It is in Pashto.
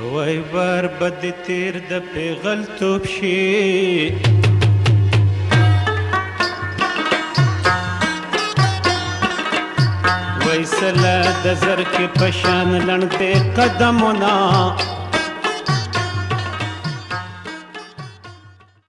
وای بار بد تیر د پیغل توپ شي وای سلا د زر کې پشان لړته قدمونه